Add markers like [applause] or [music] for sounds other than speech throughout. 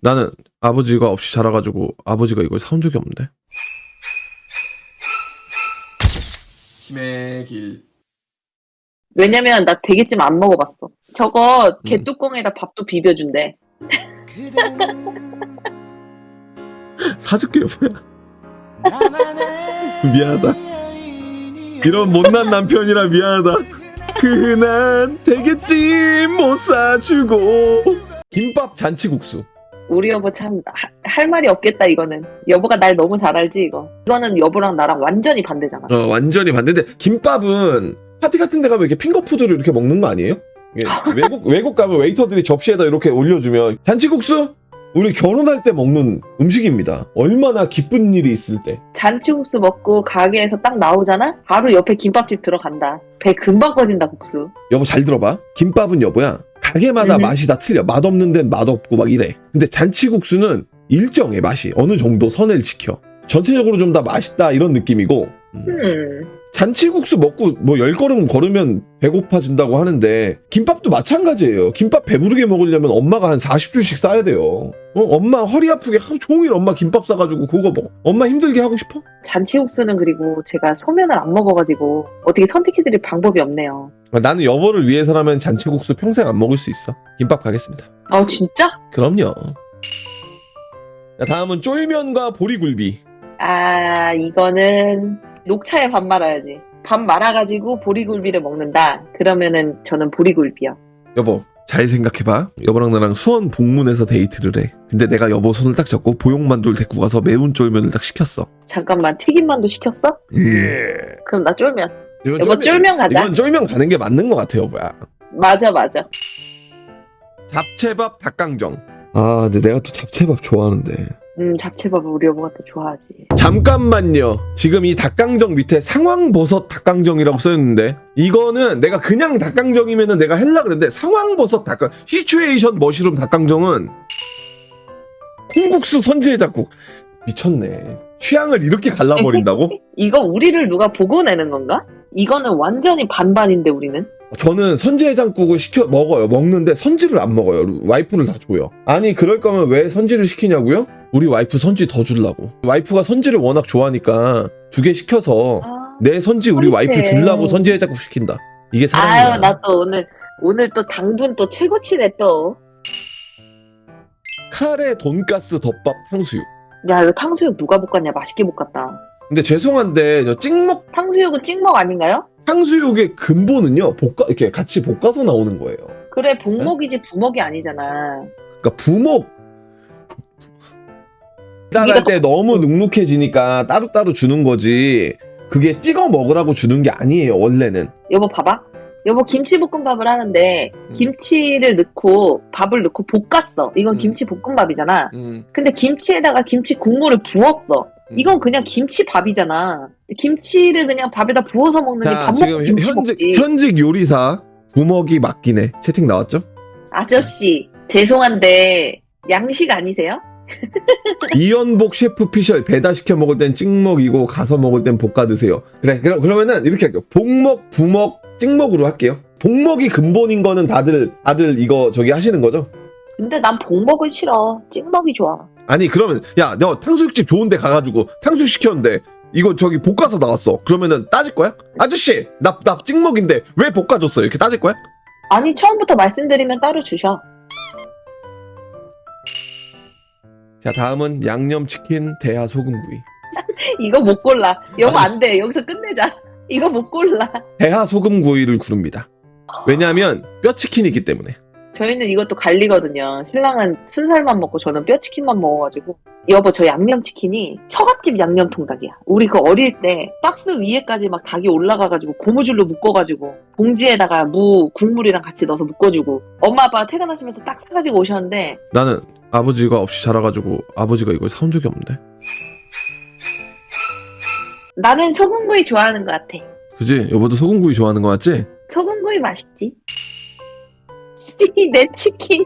나는 아버지가 없이 자라가지고 아버지가 이걸 사온 적이 없는데. 힘의 길. 왜냐면 나 대게찜 안 먹어봤어. 저거 음. 개뚜껑에다 밥도 비벼준대. [laughs] 사줄게 여보야. [laughs] 미안하다. 이런 못난 남편이라 미안하다. 그난 되겠지 못 사주고. 김밥 잔치국수. 우리 여보 참 할 말이 없겠다 이거는. 여보가 날 너무 잘 알지 이거. 이거는 여보랑 나랑 완전히 반대잖아. 어 완전히 반대인데 김밥은 파티 같은 데 가면 이렇게 핑거푸드를 이렇게 먹는 거 아니에요? [laughs] 외국 외국 가면 웨이터들이 접시에다 이렇게 올려주면 잔치국수 우리 결혼할 때 먹는 음식입니다. 얼마나 기쁜 일이 있을 때. 잔치국수 먹고 가게에서 딱 나오잖아? 바로 옆에 김밥집 들어간다. 배 금방 꺼진다 국수. 여보 잘 들어봐. 김밥은 여보야. 가게마다 음. 맛이 다 틀려. 맛없는 데는 맛없고 막 이래. 근데 잔치국수는 일정해 맛이. 어느 정도 선을 지켜. 전체적으로 좀 다 맛있다 이런 느낌이고 음. 음. 잔치국수 먹고 뭐 열 걸음 걸으면 배고파진다고 하는데 김밥도 마찬가지예요. 김밥 배부르게 먹으려면 엄마가 한 40줄씩 싸야 돼요. 어? 엄마 허리 아프게 하루 종일 엄마 김밥 싸가지고 그거 먹어. 엄마 힘들게 하고 싶어? 잔치국수는 그리고 제가 소면을 안 먹어가지고 어떻게 선택해드릴 방법이 없네요. 아, 나는 여보를 위해서라면 잔치국수 평생 안 먹을 수 있어. 김밥 가겠습니다. 아 진짜? 그럼요. 자, 다음은 쫄면과 보리굴비. 아 이거는 녹차에 밥 말아야지. 밥 말아가지고 보리굴비를 먹는다. 그러면은 저는 보리굴비요. 여보, 잘 생각해봐. 여보랑 나랑 수원 북문에서 데이트를 해. 근데 내가 여보 손을 딱 잡고 보육만두를 데리고 가서 매운 쫄면을 딱 시켰어. 잠깐만 튀김만두 시켰어? 그럼 나 쫄면. 이건 여보, 쫄면 가자. 이건 쫄면 가는 게 맞는 것 같아, 여보야. 맞아 맞아. 잡채밥 닭강정. 아, 근데 내가 또 잡채밥 좋아하는데. 음 잡채밥을 우리 여보가 또 좋아하지. 잠깐만요. 지금 이 닭강정 밑에 상황버섯 닭강정이라고 써있는데 이거는 내가 그냥 닭강정이면 은 내가 헬라 그랬는데 상황버섯 닭강 시츄에이션 머시룸 닭강정은 콩국수 선지해장국 미쳤네. 취향을 이렇게 갈라버린다고? [laughs] 이거 우리를 누가 보고 내는 건가? 이거는 완전히 반반인데 우리는. 저는 선지해장국을 시켜 먹어요. 먹는데 선지를 안 먹어요. 와이프를 다 줘요. 아니 그럴 거면 왜 선지를 시키냐고요? 우리 와이프 선지 더 주려고. 와이프가 선지를 워낙 좋아하니까 두 개 시켜서 아, 내 선지 우리 와이프 그래. 주려고 선지 해장국 시킨다. 이게 사랑이야. 아유 나 또 오늘 오늘 또 당분 또 최고치네 또. 카레 돈가스 덮밥 탕수육. 야 이거 탕수육 누가 볶았냐 맛있게 볶았다. 근데 죄송한데 저 찍먹 탕수육은 찍먹 아닌가요? 탕수육의 근본은요 볶아 이렇게 같이 볶아서 나오는 거예요. 그래 복먹이지 부먹이 아니잖아. 그러니까 부먹 따라할 때 너무 눅눅해지니까 따로따로 주는 거지. 그게 찍어 먹으라고 주는 게 아니에요 원래는. 여보 봐봐. 여보 김치볶음밥을 하는데 음. 김치를 넣고 밥을 넣고 볶았어. 이건 음. 김치 볶음밥이잖아. 음, 근데 김치에다가 김치 국물을 부었어. 음. 이건 그냥 김치밥이잖아. 김치를 그냥 밥에다 부어서 먹는 게자밥 지금 먹고 김치 현직 먹지. 현직 요리사 부먹이 맞긴 해. 채팅 나왔죠? 아저씨 죄송한데 양식 아니세요? 이연복 셰프 피셜 배달 시켜 먹을 땐 찍먹이고 가서 먹을 땐 볶아 드세요. 그래 그럼 그러면은 이렇게 할게요. 복먹, 부먹, 찍먹으로 할게요. 복먹이 근본인 거는 다들 다들 이거 저기 하시는 거죠? 근데 난 복먹은 싫어. 찍먹이 좋아. 아니 그러면 야 너 탕수육집 좋은데 가가지고 탕수육 시켰는데 이거 저기 볶아서 나왔어. 그러면은 따질 거야? 아저씨 나 나 찍먹인데 왜 볶아줬어요? 이렇게 따질 거야? 아니 처음부터 말씀드리면 따로 주셔. 자 다음은 양념치킨 대하 소금구이. [laughs] 이거 못 골라. 여보 아니. 안 돼. 여기서 끝내자. [laughs] 이거 못 골라. 대하 소금구이를 구릅니다. 왜냐하면 뼈치킨이기 때문에. 저희는 이것도 갈리거든요. 신랑은 순살만 먹고 저는 뼈치킨만 먹어가지고. 여보 저 양념치킨이 처갓집 양념 통닭이야. 우리 그 어릴 때 박스 위에까지 막 닭이 올라가가지고 고무줄로 묶어가지고 봉지에다가 무 국물이랑 같이 넣어서 묶어주고 엄마 아빠 퇴근하시면서 딱 사가지고 오셨는데 나는 아버지가 없이 자라가지고 아버지가 이걸 사온 적이 없는데. 나는 소금구이 좋아하는 것 같아. 그지? 여보도 소금구이 좋아하는 거 맞지? 소금구이 맛있지? [laughs] 내 치킨.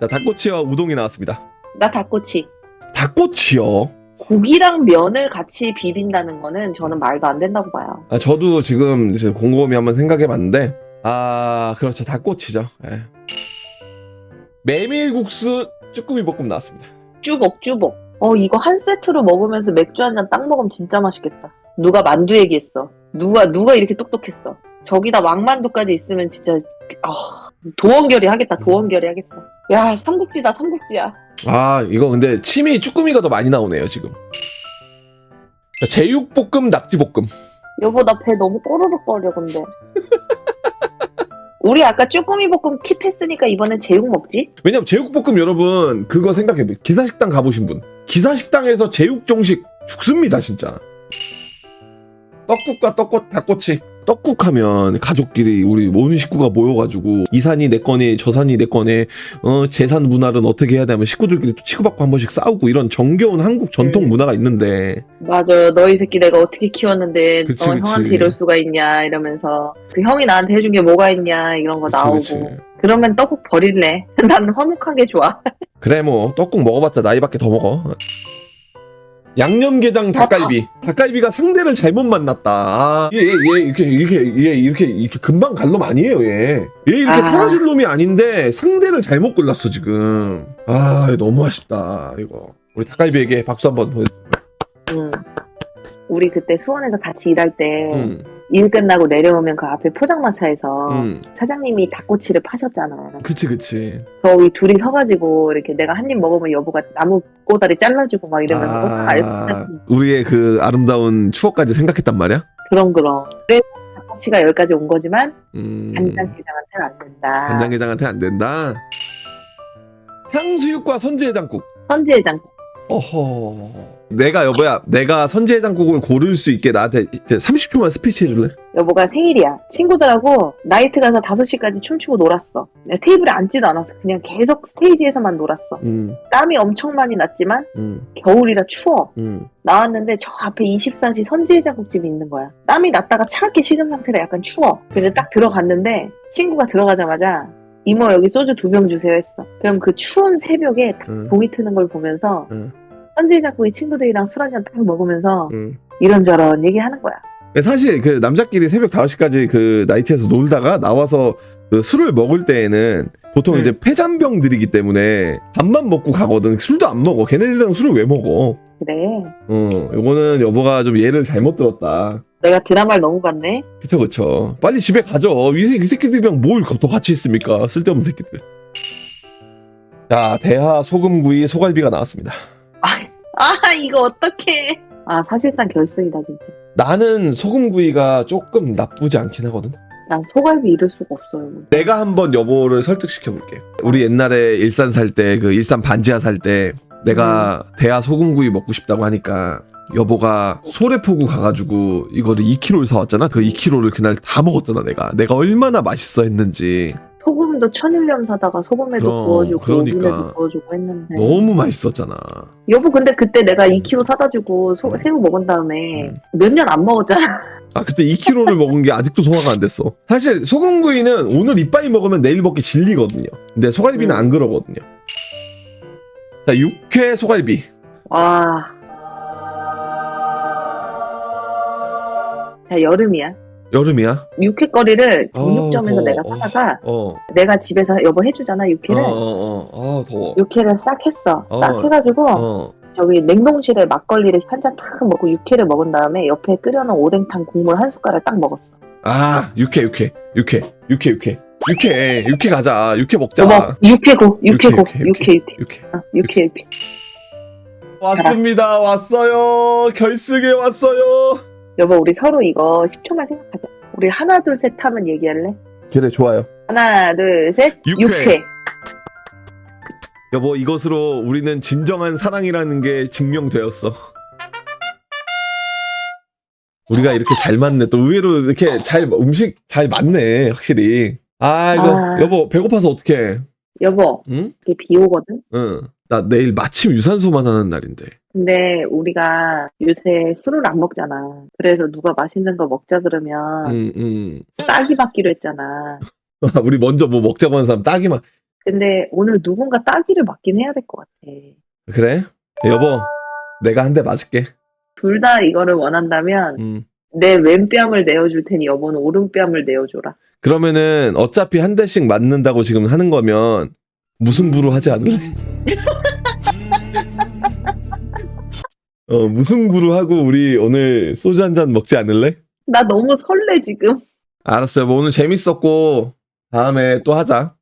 자 닭꼬치와 우동이 나왔습니다. 나 닭꼬치. 닭꼬치요? 고기랑 면을 같이 비빈다는 거는 저는 말도 안 된다고 봐요. 아, 저도 지금 이제 곰곰이 한번 생각해 봤는데 아 그렇죠 닭꼬치죠. 예. 메밀국수 쭈꾸미 볶음 나왔습니다. 쭈복 쭈복. 어 이거 한 세트로 먹으면서 맥주 한 잔 딱 먹으면 진짜 맛있겠다. 누가 만두 얘기했어. 누가 누가 이렇게 똑똑했어. 저기다 왕만두까지 있으면 진짜 어, 도원결이 하겠다. 도원결이 하겠어. 야 삼국지다 삼국지야. 아 이거 근데 침이 쭈꾸미가 더 많이 나오네요 지금. 자, 제육볶음 낙지볶음. 여보 나 배 너무 꼬르륵거려 근데. [laughs] 우리 아까 쭈꾸미 볶음 킵했으니까 이번엔 제육 먹지? 왜냐면 제육볶음 여러분 그거 생각해 기사식당 가보신 분. 기사식당에서 제육정식 죽습니다 진짜. 떡국과 떡꽃 닭꼬치 떡국하면 가족끼리 우리 온 식구가 모여가지고 이 산이 내 거네 저 산이 내 거네 어 재산 문화는 어떻게 해야 되면 식구들끼리 또 치고받고 한 번씩 싸우고 이런 정겨운 한국 전통 음. 문화가 있는데 맞아 너희 새끼 내가 어떻게 키웠는데 그치, 너 그치. 형한테 이럴 수가 있냐 이러면서 그 형이 나한테 해준 게 뭐가 있냐 이런 거 그치, 나오고. 그러면 떡국 버릴래 [laughs] 나는 화목한 게 좋아 그래 뭐 떡국 먹어봤자 나이밖에 더 먹어 양념게장 닭갈비. 닭갈비가 상대를 잘못 만났다. 아, 얘, 얘, 얘 이렇게 이렇게 얘 이렇게 이렇게 금방 갈 놈 아니에요 얘 얘 이렇게 아. 사라질 놈이 아닌데 상대를 잘못 골랐어 지금. 아 너무 아쉽다 이거. 우리 닭갈비에게 박수 한번 보내 응. 우리 그때 수원에서 같이 일할 때 일 음, 끝나고 내려오면 그 앞에 포장마차에서 음, 사장님이 닭꼬치를 파셨잖아 그치 그치. 저희 둘이 서가지고 이렇게 내가 한 입 먹으면 여보가 나무 꼬다리 잘라주고 막 이러면서 다 아, 알고 [laughs] 우리의 그 아름다운 추억까지 생각했단 말이야? 그럼 그럼. 그래서 닭꼬치가 여기까지 온 거지만 음, 간장게장한테는 안 된다. 간장게장한테 안 된다? 탕수육과 선지해장국. 선지해장 어허. 내가 여보야, 내가 선지해장국을 고를 수 있게 나한테 이제 30초만 스피치 해줄래? 여보가 생일이야. 친구들하고 나이트 가서 5시까지 춤추고 놀았어. 테이블에 앉지도 않았어. 그냥 계속 스테이지에서만 놀았어. 응, 땀이 엄청 많이 났지만 응, 겨울이라 추워. 응. 나왔는데 저 앞에 24시 선지해장국집이 있는 거야. 땀이 났다가 차갑게 식은 상태라 약간 추워. 그래서 딱 들어갔는데 친구가 들어가자마자 이모 여기 소주 두 병 주세요 했어. 그럼 그 추운 새벽에 딱 응, 동이 트는 걸 보면서 응. 선지해장국이 친구들이랑 술 한잔 딱 먹으면서 응. 이런저런 얘기하는 거야. 사실 그 남자끼리 새벽 5시까지 그 나이트에서 놀다가 나와서 그 술을 먹을 때에는 보통 응. 이제 폐잔병들이기 때문에 밥만 먹고 가거든. 술도 안 먹어. 걔네들이랑 술을 왜 먹어? 그래. 어, 요거는 여보가 좀 예를 잘못 들었다. 내가 드라마를 너무 봤네. 그쵸, 그쵸. 빨리 집에 가죠. 이, 새- 이 새끼들이랑 뭘 더 같이 있습니까? 쓸데없는 새끼들. 자, 대하 소금구이 소갈비가 나왔습니다. 아 이거 어떡해 아 사실상 결승이다 진짜 나는 소금구이가 조금 나쁘지 않긴 하거든. 난 소갈비 잃을 수가 없어요 내가 한번 여보를 설득시켜 볼게. 우리 옛날에 일산 살 때, 그 일산 반지하 살 때, 내가 대하 소금구이 먹고 싶다고 하니까, 여보가 소래포구 가가지고 이거를 2kg를 사왔잖아? 그 2kg를 그날 다 먹었잖아, 내가. 내가 얼마나 맛있어 했는지. 소금도 천일염 사다가 소금에도 그럼, 구워주고 그러니까. 오븐에도 구워주고 했는데 너무 맛있었잖아. 여보 근데 그때 내가 2kg 사다 주고 소- 새우 먹은 다음에 음. 몇년 안 먹었잖아 아, 그때 2kg를 먹은 게 아직도 소화가 안 됐어. 사실 소금구이는 오늘 이빨이 먹으면 내일 먹기 질리거든요. 근데 소갈비는 음. 안 그러거든요. 자, 육회 소갈비. 와. 자 여름이야 여름이야? 육회거리를 아, 정육점에서 더워. 내가 어. 사다가 어. 내가 집에서 여보 해주잖아 어, 육회를 어, 어. 아, 더워. 육회를 싹 했어 어. 싹 해가지고 어. 저기 냉동실에 막걸리를 한 잔 탁 먹고 육회를 먹은 다음에 옆에 끓여놓은 오뎅탕 국물 한 숟가락 딱 먹었어. 아, 육회, 육회. 육회. 육회, 육회. 육회. 육회 가자. 육회 먹자. 여보, 육회고, 육회고, 육회, 육회, 육회, 육회, 육회. 어, 육회, 육회. 왔습니다. 왔어요. 결승에 왔어요. 여보, 우리 서로 이거 10초만 생각하자. 우리 하나, 둘, 셋 하면 얘기할래? 그래, 좋아요. 하나, 둘, 셋. 육회. 육회. 여보, 이것으로 우리는 진정한 사랑이라는 게 증명되었어. 우리가 이렇게 잘 맞네. 또 의외로 이렇게 잘, 음식 잘 맞네. 확실히. 아, 이거, 아. 여보, 배고파서 어떡해. 여보, 응? 이게 비 오거든? 응. 나 내일 마침 유산소만 하는 날인데. 근데 우리가 요새 술을 안 먹잖아. 그래서 누가 맛있는 거 먹자 그러면 응, 응. 딸기 받기로 했잖아. [laughs] 우리 먼저 뭐 먹자고 하는 사람 딱이만. 근데 오늘 누군가 딸기를 맞긴 해야 될 것 같아. 그래? 여보, 내가 한 대 맞을게. 둘 다 이거를 원한다면 음. 내 왼뺨을 내어줄 테니 여보는 오른뺨을 내어줘라. 그러면은 어차피 한 대씩 맞는다고 지금 하는 거면 무승부로 하지 않을래? [laughs] 어 무승부로 하고 우리 오늘 소주 한 잔 먹지 않을래? 나 너무 설레 지금. 알았어요. 뭐 오늘 재밌었고 다음에 또 하자.